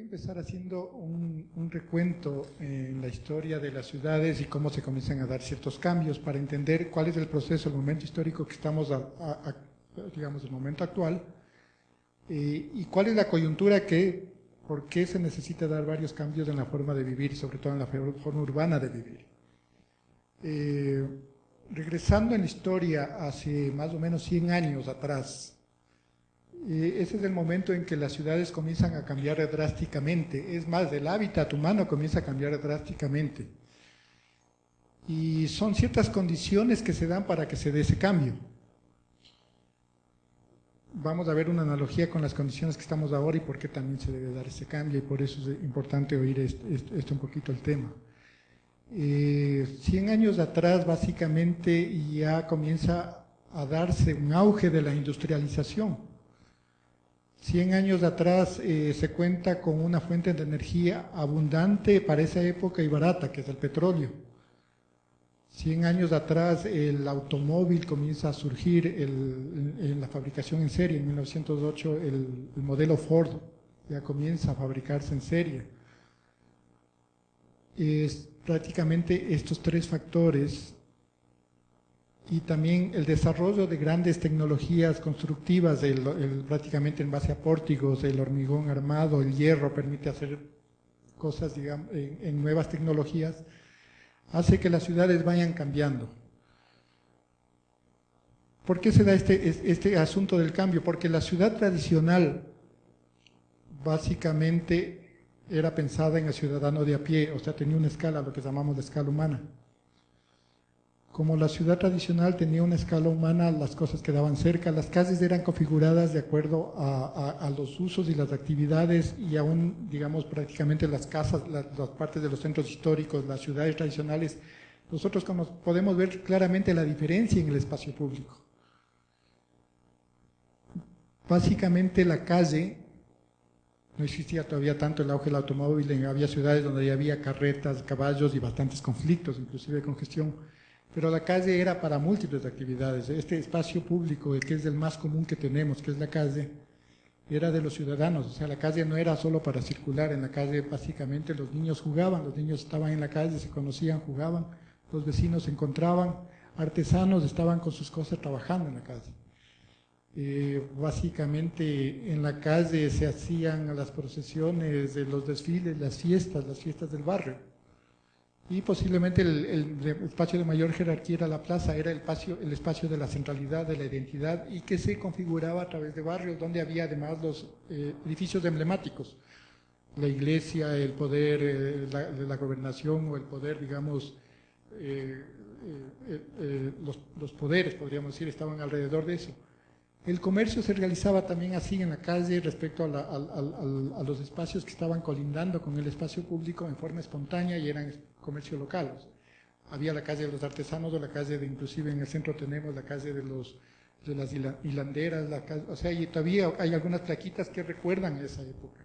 empezar haciendo un, recuento en la historia de las ciudades y cómo se comienzan a dar ciertos cambios para entender cuál es el proceso, el momento histórico que estamos, a, digamos, el momento actual, eh, y cuál es la coyuntura que, por qué se necesita dar varios cambios en la forma de vivir sobre todo en la forma urbana de vivir. Eh, regresando en la historia hace más o menos 100 años atrás, ese es el momento en que las ciudades comienzan a cambiar drásticamente. Es más, el hábitat humano comienza a cambiar drásticamente. Y son ciertas condiciones que se dan para que se dé ese cambio. Vamos a ver una analogía con las condiciones que estamos ahora y por qué también se debe dar ese cambio y por eso es importante oír esto, un poquito el tema. Eh, cien años atrás básicamente ya comienza a darse un auge de la industrialización 100 años atrás eh, se cuenta con una fuente de energía abundante para esa época y barata, que es el petróleo. 100 años atrás el automóvil comienza a surgir en la fabricación en serie. En 1908 el, el modelo Ford ya comienza a fabricarse en serie. Es prácticamente estos tres factores y también el desarrollo de grandes tecnologías constructivas, prácticamente en base a pórtigos, el hormigón armado, el hierro permite hacer cosas digamos, en, nuevas tecnologías, hace que las ciudades vayan cambiando. ¿Por qué se da este, este asunto del cambio? Porque la ciudad tradicional básicamente era pensada en el ciudadano de a pie, o sea, tenía una escala, lo que llamamos de escala humana como la ciudad tradicional tenía una escala humana, las cosas quedaban cerca, las calles eran configuradas de acuerdo a, los usos y las actividades y aún, digamos, prácticamente las casas, las, partes de los centros históricos, las ciudades tradicionales, nosotros podemos ver claramente la diferencia en el espacio público. Básicamente la calle, no existía todavía tanto el auge del automóvil, había ciudades donde había carretas, caballos y bastantes conflictos, inclusive congestión pero la calle era para múltiples actividades. Este espacio público, que es el más común que tenemos, que es la calle, era de los ciudadanos. O sea, la calle no era solo para circular, en la calle básicamente los niños jugaban, los niños estaban en la calle, se conocían, jugaban, los vecinos se encontraban, artesanos estaban con sus cosas trabajando en la calle. Eh, básicamente en la calle se hacían las procesiones, los desfiles, las fiestas, las fiestas del barrio y posiblemente el, espacio de mayor jerarquía era la plaza, era el espacio, el espacio de la centralidad, de la identidad y que se configuraba a través de barrios donde había además los eh, edificios emblemáticos, la iglesia, el poder eh, la gobernación o el poder, digamos, eh, los, los poderes, podríamos decir, estaban alrededor de eso. El comercio se realizaba también así en la calle respecto a, los espacios que estaban colindando con el espacio público en forma espontánea y eran comercio local. había la calle de los artesanos o la calle de, inclusive en el centro tenemos la calle de, los, de las hilanderas, o sea, y todavía hay algunas plaquitas que recuerdan esa época.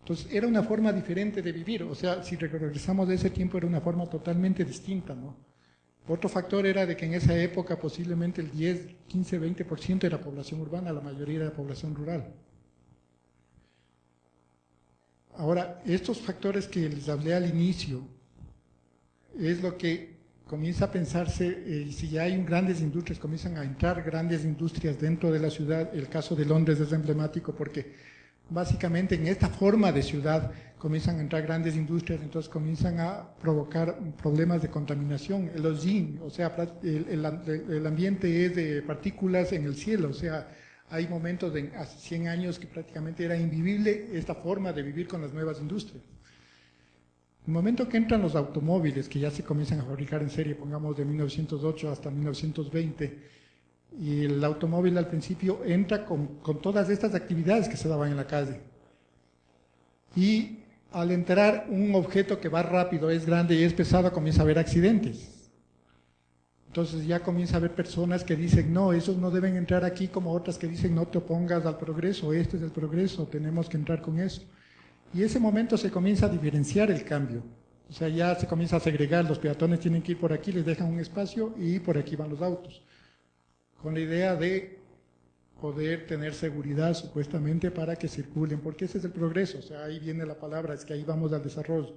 Entonces era una forma diferente de vivir, o sea, si regresamos de ese tiempo era una forma totalmente distinta, ¿no? Otro factor era de que en esa época posiblemente el 10, 15, 20% era población urbana, la mayoría era población rural. Ahora, estos factores que les hablé al inicio es lo que comienza a pensarse, eh, si ya hay grandes industrias, comienzan a entrar grandes industrias dentro de la ciudad, el caso de Londres es emblemático porque básicamente en esta forma de ciudad comienzan a entrar grandes industrias, entonces comienzan a provocar problemas de contaminación. El ozín, o sea, el, ambiente es de partículas en el cielo, o sea, hay momentos de hace 100 años que prácticamente era invivible esta forma de vivir con las nuevas industrias. El momento que entran los automóviles, que ya se comienzan a fabricar en serie, pongamos de 1908 hasta 1920, y el automóvil al principio entra con, con todas estas actividades que se daban en la calle. Y al entrar un objeto que va rápido, es grande y es pesado, comienza a haber accidentes. Entonces ya comienza a haber personas que dicen, no, esos no deben entrar aquí, como otras que dicen, no te opongas al progreso, este es el progreso, tenemos que entrar con eso. Y ese momento se comienza a diferenciar el cambio. O sea, ya se comienza a segregar, los peatones tienen que ir por aquí, les dejan un espacio y por aquí van los autos. Con la idea de poder tener seguridad supuestamente para que circulen, porque ese es el progreso, o sea, ahí viene la palabra, es que ahí vamos al desarrollo.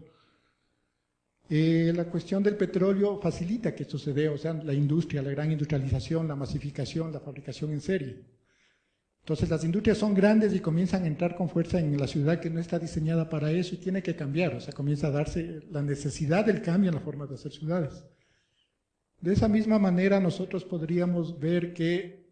Eh, la cuestión del petróleo facilita que esto se dé, o sea, la industria, la gran industrialización, la masificación, la fabricación en serie. Entonces las industrias son grandes y comienzan a entrar con fuerza en la ciudad que no está diseñada para eso y tiene que cambiar, o sea, comienza a darse la necesidad del cambio en la forma de hacer ciudades. De esa misma manera nosotros podríamos ver que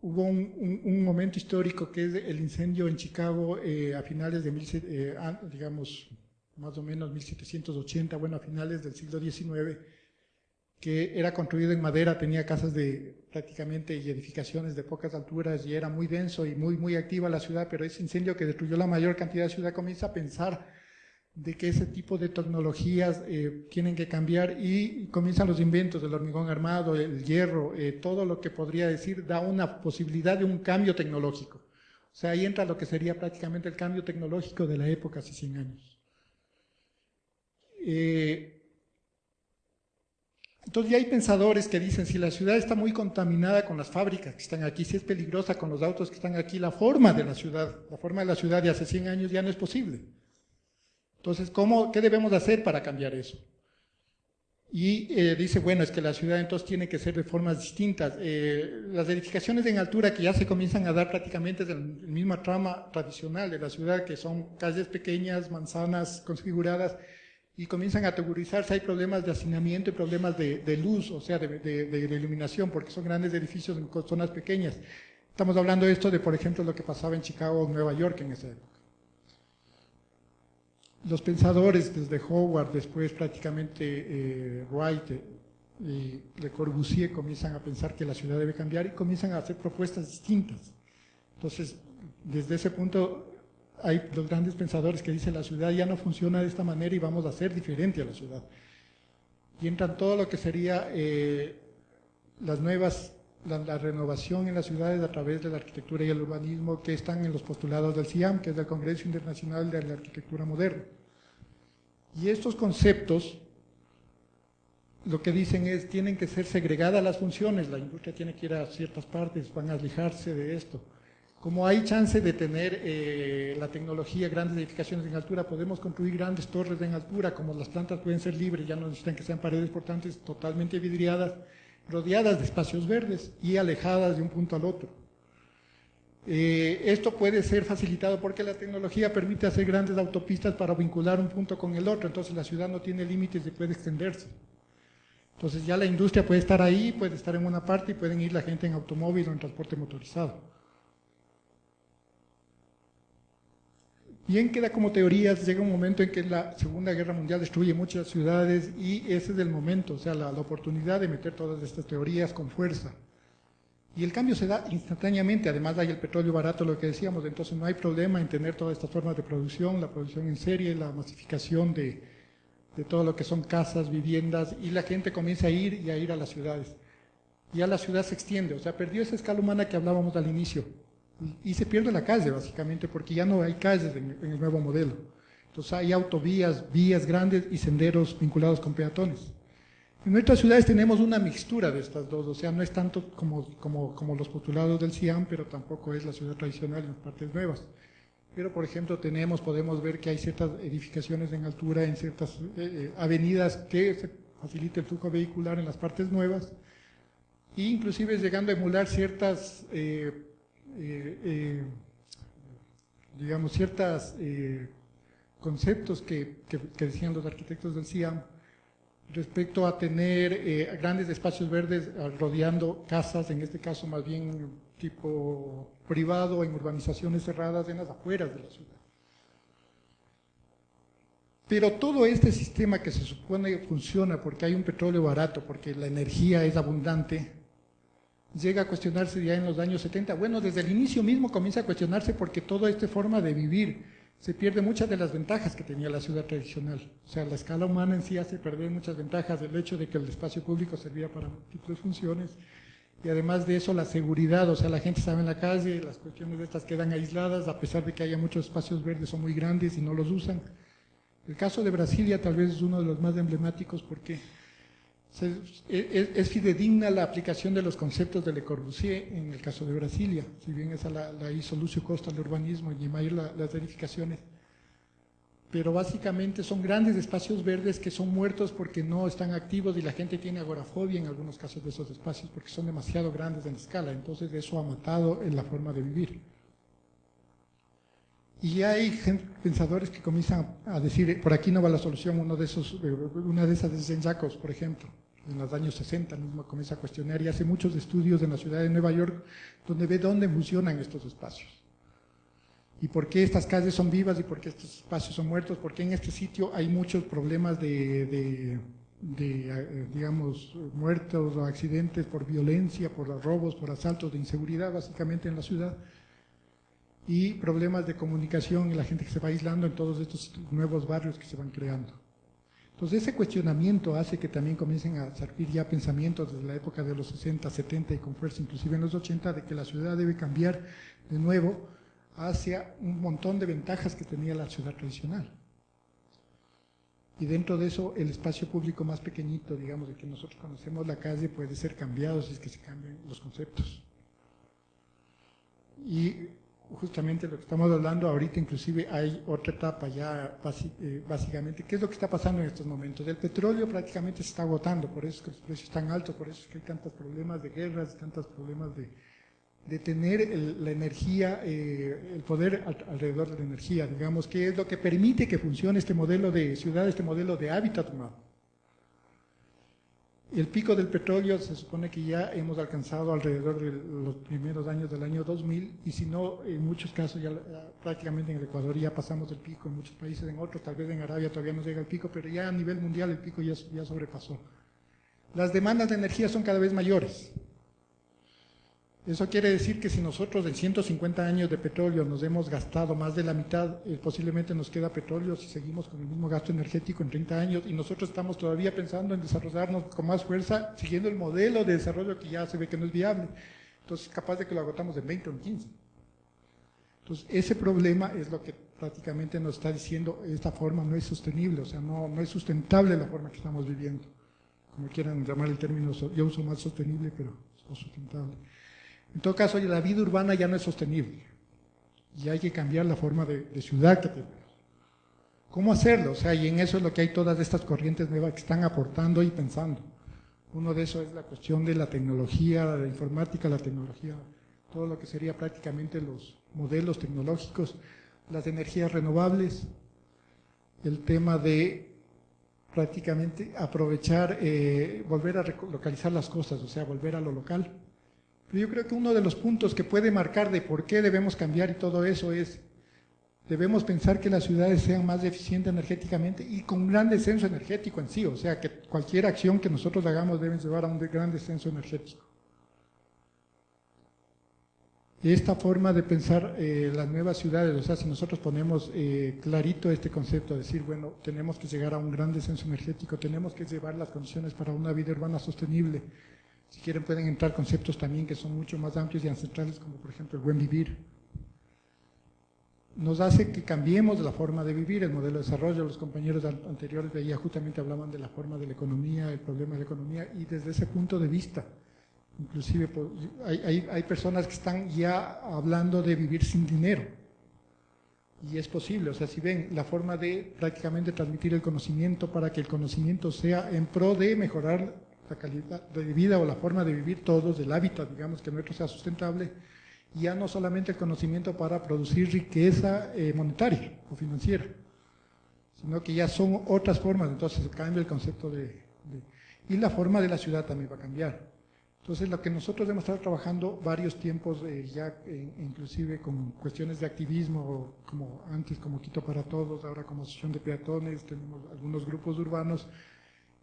hubo un, momento histórico que es el incendio en Chicago eh, a finales de, mil, eh, digamos, más o menos 1780, bueno, a finales del siglo XIX, que era construido en madera, tenía casas de prácticamente y edificaciones de pocas alturas y era muy denso y muy, muy activa la ciudad, pero ese incendio que destruyó la mayor cantidad de ciudad comienza a pensar de que ese tipo de tecnologías eh, tienen que cambiar y comienzan los inventos del hormigón armado, el hierro, eh, todo lo que podría decir da una posibilidad de un cambio tecnológico. O sea, ahí entra lo que sería prácticamente el cambio tecnológico de la época hace 100 años. Eh, entonces ya hay pensadores que dicen, si la ciudad está muy contaminada con las fábricas que están aquí, si es peligrosa con los autos que están aquí, la forma de la ciudad, la forma de la ciudad de hace 100 años ya no es posible. Entonces, ¿cómo, ¿qué debemos hacer para cambiar eso? Y eh, dice, bueno, es que la ciudad entonces tiene que ser de formas distintas. Eh, las edificaciones en altura que ya se comienzan a dar prácticamente del misma trama tradicional de la ciudad, que son calles pequeñas, manzanas configuradas, y comienzan a teorizarse, hay problemas de hacinamiento y problemas de, luz, o sea, de, iluminación, porque son grandes edificios en zonas pequeñas. Estamos hablando de esto de, por ejemplo, lo que pasaba en Chicago o Nueva York en esa época. Los pensadores, desde Howard, después prácticamente eh, Wright eh, y Le Corbusier, comienzan a pensar que la ciudad debe cambiar y comienzan a hacer propuestas distintas. Entonces, desde ese punto, hay los grandes pensadores que dicen la ciudad ya no funciona de esta manera y vamos a hacer diferente a la ciudad. Y entran todo lo que sería eh, las nuevas, la, renovación en las ciudades a través de la arquitectura y el urbanismo que están en los postulados del CIAM, que es el Congreso Internacional de la Arquitectura Moderna. Y estos conceptos lo que dicen es, tienen que ser segregadas las funciones, la industria tiene que ir a ciertas partes, van a alejarse de esto como hay chance de tener eh, la tecnología, grandes edificaciones en altura, podemos construir grandes torres en altura, como las plantas pueden ser libres, ya no necesitan que sean paredes portantes totalmente vidriadas, rodeadas de espacios verdes y alejadas de un punto al otro. Eh, esto puede ser facilitado porque la tecnología permite hacer grandes autopistas para vincular un punto con el otro, entonces la ciudad no tiene límites y puede extenderse. Entonces ya la industria puede estar ahí, puede estar en una parte y pueden ir la gente en automóvil o en transporte motorizado. Bien queda como teoría, llega un momento en que la Segunda Guerra Mundial destruye muchas ciudades y ese es el momento, o sea, la, oportunidad de meter todas estas teorías con fuerza. Y el cambio se da instantáneamente, además hay el petróleo barato, lo que decíamos, entonces no hay problema en tener todas estas formas de producción, la producción en serie, la masificación de, todo lo que son casas, viviendas, y la gente comienza a ir y a ir a las ciudades. Y ya la ciudad se extiende, o sea, perdió esa escala humana que hablábamos al inicio y se pierde la calle básicamente porque ya no hay calles en, el nuevo modelo. Entonces hay autovías, vías grandes y senderos vinculados con peatones. En nuestras ciudades tenemos una mixtura de estas dos, o sea, no es tanto como, como, como los postulados del CIAM, pero tampoco es la ciudad tradicional en las partes nuevas. Pero, por ejemplo, tenemos, podemos ver que hay ciertas edificaciones en altura, en ciertas eh, eh, avenidas que se facilita el flujo vehicular en las partes nuevas, e inclusive llegando a emular ciertas eh, eh, eh, digamos, ciertos eh, conceptos que, decían los arquitectos del CIAM respecto a tener grandes espacios verdes rodeando casas, en este caso más bien tipo privado, en urbanizaciones cerradas en las afueras de la ciudad. Pero todo este sistema que se supone funciona porque hay un petróleo barato, porque la energía es abundante, llega a cuestionarse ya en los años 70. Bueno, desde el inicio mismo comienza a cuestionarse porque toda esta forma de vivir se pierde muchas de las ventajas que tenía la ciudad tradicional. O sea, la escala humana en sí hace perder muchas ventajas, del hecho de que el espacio público servía para múltiples funciones y además de eso la seguridad, o sea, la gente estaba en la calle, las cuestiones de estas quedan aisladas, a pesar de que haya muchos espacios verdes, son muy grandes y no los usan. El caso de Brasilia tal vez es uno de los más emblemáticos porque es, fidedigna la aplicación de los conceptos de Le Corbusier en el caso de Brasilia, si bien esa la, la hizo Lucio Costa el urbanismo y Mayer las verificaciones. Pero básicamente son grandes espacios verdes que son muertos porque no están activos y la gente tiene agorafobia en algunos casos de esos espacios porque son demasiado grandes en escala, entonces eso ha matado en la forma de vivir. Y hay pensadores que comienzan a decir, por aquí no va la solución, uno de esos, una de esas es Jacobs, por ejemplo, en los años 60 mismo comienza a cuestionar y hace muchos estudios en la ciudad de Nueva York donde ve dónde funcionan estos espacios. Y por qué estas calles son vivas y por qué estos espacios son muertos, porque en este sitio hay muchos problemas de, eh, digamos, muertos o accidentes por violencia, por robos, por asaltos, de inseguridad básicamente en la ciudad y problemas de comunicación y la gente que se va aislando en todos estos nuevos barrios que se van creando. Entonces ese cuestionamiento hace que también comiencen a surgir ya pensamientos desde la época de los 60, 70 y con fuerza inclusive en los 80 de que la ciudad debe cambiar de nuevo hacia un montón de ventajas que tenía la ciudad tradicional. Y dentro de eso el espacio público más pequeñito, digamos, de que nosotros conocemos la calle, puede ser cambiado si es que se cambian los conceptos. Y justamente lo que estamos hablando ahorita, inclusive hay otra etapa ya eh, básicamente, ¿qué es lo que está pasando en estos momentos? El petróleo prácticamente se está agotando, por eso es que los precios están altos, por eso es que hay tantos problemas de guerras, tantos problemas de, tener la energía, eh, el poder alrededor de la energía, digamos, que es lo que permite que funcione este modelo de ciudad, este modelo de hábitat humano. El pico del petróleo se supone que ya hemos alcanzado alrededor de los primeros años del año 2000 y si no, en muchos casos ya prácticamente en el Ecuador ya pasamos el pico, en muchos países, en otros, tal vez en Arabia todavía no llega el pico, pero ya a nivel mundial el pico ya, ya sobrepasó. Las demandas de energía son cada vez mayores. Eso quiere decir que si nosotros en 150 años de petróleo nos hemos gastado más de la mitad, eh, posiblemente nos queda petróleo si seguimos con el mismo gasto energético en 30 años y nosotros estamos todavía pensando en desarrollarnos con más fuerza, siguiendo el modelo de desarrollo que ya se ve que no es viable. Entonces, capaz de que lo agotamos en 20 o en 15. Entonces, ese problema es lo que prácticamente nos está diciendo, esta forma no es sostenible, o sea, no, no es sustentable la forma que estamos viviendo. Como quieran llamar el término, yo uso más sostenible, pero es sustentable. En todo caso, la vida urbana ya no es sostenible y hay que cambiar la forma de, ciudad que tenemos. ¿Cómo hacerlo? O sea, y en eso es lo que hay todas estas corrientes nuevas que están aportando y pensando. Uno de esos es la cuestión de la tecnología, la informática, la tecnología, todo lo que sería prácticamente los modelos tecnológicos, las energías renovables, el tema de prácticamente aprovechar, eh, volver a localizar las cosas, o sea, volver a lo local yo creo que uno de los puntos que puede marcar de por qué debemos cambiar y todo eso es, debemos pensar que las ciudades sean más eficientes energéticamente y con un gran descenso energético en sí, o sea, que cualquier acción que nosotros hagamos debe llevar a un gran descenso energético. Esta forma de pensar eh, las nuevas ciudades, o sea, si nosotros ponemos eh, clarito este concepto, decir, bueno, tenemos que llegar a un gran descenso energético, tenemos que llevar las condiciones para una vida urbana sostenible, si quieren pueden entrar conceptos también que son mucho más amplios y ancestrales, como por ejemplo el buen vivir. Nos hace que cambiemos la forma de vivir, el modelo de desarrollo. Los compañeros anteriores de ahí justamente hablaban de la forma de la economía, el problema de la economía, y desde ese punto de vista, inclusive pues, hay, hay personas que están ya hablando de vivir sin dinero. Y es posible, o sea, si ven la forma de prácticamente transmitir el conocimiento para que el conocimiento sea en pro de mejorar la calidad de vida o la forma de vivir todos, del hábitat, digamos, que nuestro sea sustentable, ya no solamente el conocimiento para producir riqueza eh, monetaria o financiera, sino que ya son otras formas, entonces cambia el concepto de, Y la forma de la ciudad también va a cambiar. Entonces, lo que nosotros hemos estado trabajando varios tiempos, eh, ya inclusive con cuestiones de activismo, como antes como Quito para Todos, ahora como Asociación de Peatones, tenemos algunos grupos urbanos,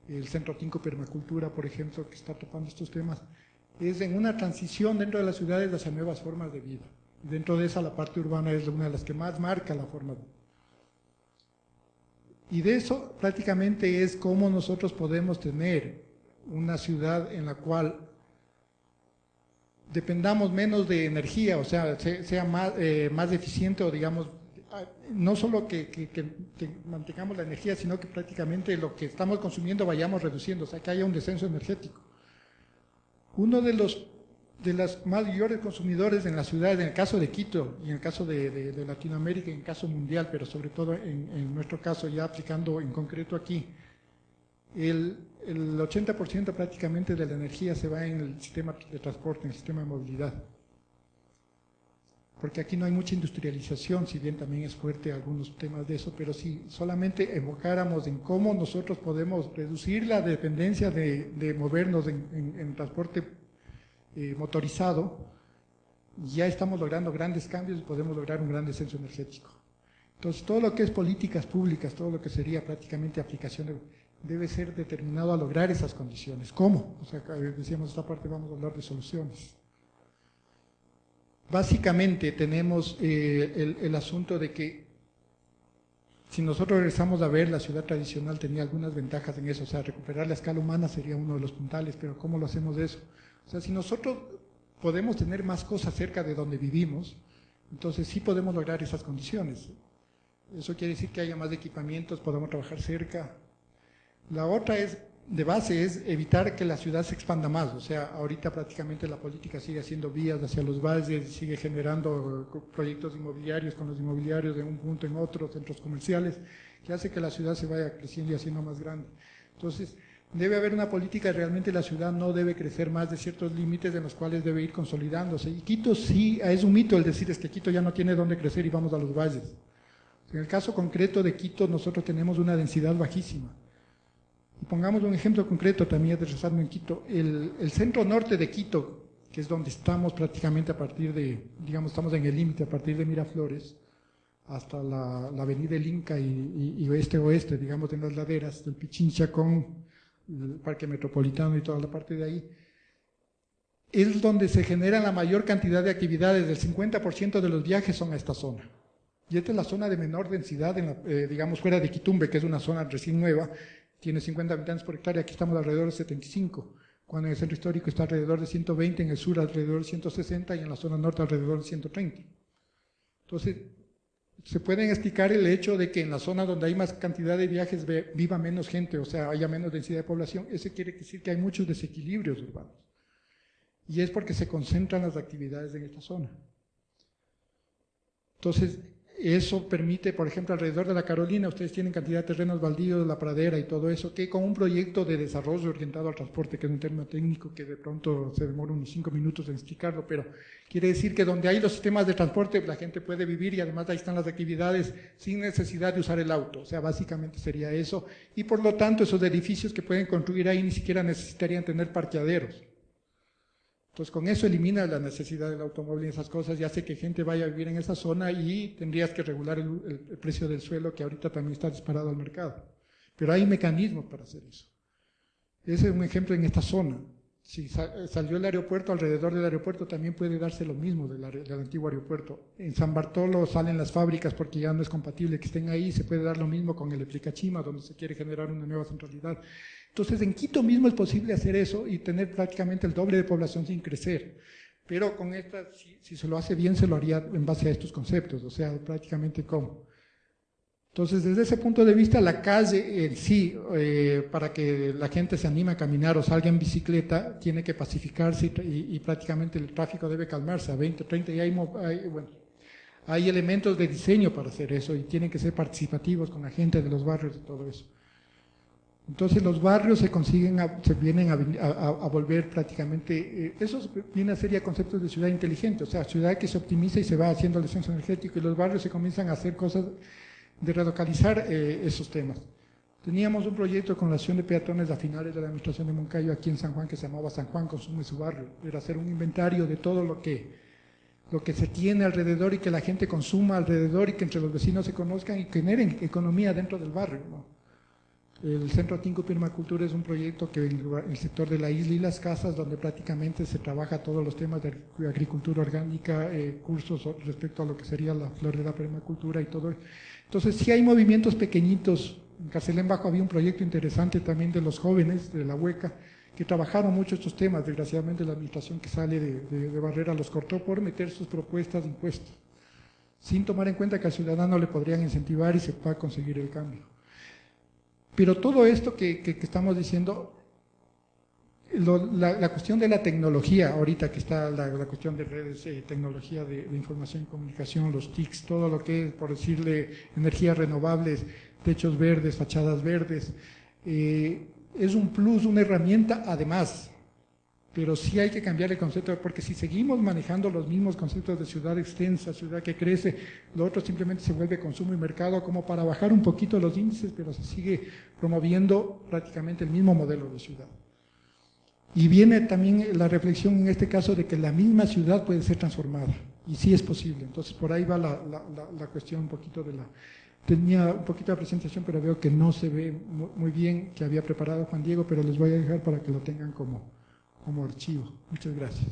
el Centro 5 Permacultura, por ejemplo, que está topando estos temas, es en una transición dentro de las ciudades hacia nuevas formas de vida. Dentro de esa, la parte urbana es una de las que más marca la forma de vida. Y de eso prácticamente es cómo nosotros podemos tener una ciudad en la cual dependamos menos de energía, o sea, sea más, eh, más eficiente o digamos, no solo que, mantengamos la energía, sino que prácticamente lo que estamos consumiendo vayamos reduciendo, o sea, que haya un descenso energético. Uno de los de los mayores consumidores en la ciudad, en el caso de Quito y en el caso de, Latinoamérica, en el caso mundial, pero sobre todo en, nuestro caso, ya aplicando en concreto aquí, el, el 80% prácticamente de la energía se va en el sistema de transporte, en el sistema de movilidad porque aquí no hay mucha industrialización, si bien también es fuerte algunos temas de eso, pero si solamente evocáramos en cómo nosotros podemos reducir la dependencia de, movernos en, transporte eh, motorizado, ya estamos logrando grandes cambios y podemos lograr un gran descenso energético. Entonces, todo lo que es políticas públicas, todo lo que sería prácticamente aplicación, debe ser determinado a lograr esas condiciones. ¿Cómo? O sea, decíamos, esta parte vamos a hablar de soluciones. Básicamente tenemos eh, el, asunto de que si nosotros regresamos a ver, la ciudad tradicional tenía algunas ventajas en eso, o sea, recuperar la escala humana sería uno de los puntales, pero ¿cómo lo hacemos de eso? O sea, si nosotros podemos tener más cosas cerca de donde vivimos, entonces sí podemos lograr esas condiciones. Eso quiere decir que haya más equipamientos, podamos trabajar cerca. La otra es de base es evitar que la ciudad se expanda más. O sea, ahorita prácticamente la política sigue haciendo vías hacia los valles, sigue generando proyectos inmobiliarios con los inmobiliarios de un punto en otro, centros comerciales, que hace que la ciudad se vaya creciendo y haciendo más grande. Entonces, debe haber una política, realmente la ciudad no debe crecer más de ciertos límites en los cuales debe ir consolidándose. Y Quito sí, es un mito el decir es que Quito ya no tiene dónde crecer y vamos a los valles. En el caso concreto de Quito, nosotros tenemos una densidad bajísima pongamos un ejemplo concreto también aterrizando en Quito, el, centro norte de Quito, que es donde estamos prácticamente a partir de, digamos, estamos en el límite a partir de Miraflores, hasta la, avenida El Inca y, oeste-oeste, digamos, en las laderas del Pichincha con el Parque Metropolitano y toda la parte de ahí, es donde se genera la mayor cantidad de actividades, el 50% de los viajes son a esta zona. Y esta es la zona de menor densidad, eh, digamos, fuera de Quitumbe, que es una zona recién nueva, tiene 50 habitantes por hectárea, aquí estamos alrededor de 75, cuando en el centro histórico está alrededor de 120, en el sur alrededor de 160 y en la zona norte alrededor de 130. Entonces, se pueden explicar el hecho de que en la zona donde hay más cantidad de viajes viva menos gente, o sea, haya menos densidad de población, eso quiere decir que hay muchos desequilibrios urbanos. Y es porque se concentran las actividades en esta zona. Entonces, eso permite, por ejemplo, alrededor de la Carolina, ustedes tienen cantidad de terrenos baldíos, la pradera y todo eso, que con un proyecto de desarrollo orientado al transporte, que es un término técnico que de pronto se demora unos cinco minutos en explicarlo, pero quiere decir que donde hay los sistemas de transporte, la gente puede vivir y además ahí están las actividades sin necesidad de usar el auto. O sea, básicamente sería eso. Y por lo tanto, esos edificios que pueden construir ahí ni siquiera necesitarían tener parqueaderos entonces con eso elimina la necesidad del automóvil y esas cosas y hace que gente vaya a vivir en esa zona y tendrías que regular el, precio del suelo que ahorita también está disparado al mercado. Pero hay mecanismos para hacer eso. Ese es un ejemplo en esta zona. Si salió el aeropuerto, alrededor del aeropuerto también puede darse lo mismo del, del, antiguo aeropuerto. En San Bartolo salen las fábricas porque ya no es compatible que estén ahí, se puede dar lo mismo con el Eplicachima, donde se quiere generar una nueva centralidad. Entonces, en Quito mismo es posible hacer eso y tener prácticamente el doble de población sin crecer. Pero con esta, si, se lo hace bien, se lo haría en base a estos conceptos, o sea, prácticamente como. Entonces, desde ese punto de vista, la calle en sí, eh, para que la gente se anime a caminar o salga en bicicleta, tiene que pacificarse y, prácticamente el tráfico debe calmarse a 20, 30 y hay, bueno, hay elementos de diseño para hacer eso y tienen que ser participativos con la gente de los barrios y todo eso. Entonces los barrios se consiguen, se vienen a, volver prácticamente, eh, eso viene a ser ya conceptos de ciudad inteligente, o sea, ciudad que se optimiza y se va haciendo el descenso energético y los barrios se comienzan a hacer cosas de relocalizar eh, esos temas. Teníamos un proyecto con la acción de peatones a finales de la administración de Moncayo aquí en San Juan que se llamaba San Juan Consume su barrio, era hacer un inventario de todo lo que, lo que se tiene alrededor y que la gente consuma alrededor y que entre los vecinos se conozcan y generen economía dentro del barrio. ¿no? El Centro Tinco Permacultura es un proyecto que el sector de la isla y las casas, donde prácticamente se trabaja todos los temas de agricultura orgánica, eh, cursos respecto a lo que sería la flor de la permacultura y todo. Entonces, sí hay movimientos pequeñitos. En Carcelén Bajo había un proyecto interesante también de los jóvenes de la hueca, que trabajaron mucho estos temas. Desgraciadamente, la administración que sale de, de Barrera los cortó por meter sus propuestas de impuestos. sin tomar en cuenta que al ciudadano le podrían incentivar y se pueda conseguir el cambio. Pero todo esto que, estamos diciendo, la, cuestión de la tecnología, ahorita que está la, cuestión de redes, eh, tecnología de, información y comunicación, los TICs, todo lo que es, por decirle, energías renovables, techos verdes, fachadas verdes, eh, es un plus, una herramienta además pero sí hay que cambiar el concepto, porque si seguimos manejando los mismos conceptos de ciudad extensa, ciudad que crece, lo otro simplemente se vuelve consumo y mercado como para bajar un poquito los índices, pero se sigue promoviendo prácticamente el mismo modelo de ciudad. Y viene también la reflexión en este caso de que la misma ciudad puede ser transformada, y sí es posible. Entonces por ahí va la, la, cuestión un poquito de la... Tenía un poquito de presentación, pero veo que no se ve muy bien que había preparado Juan Diego, pero les voy a dejar para que lo tengan como como archivo. Muchas gracias.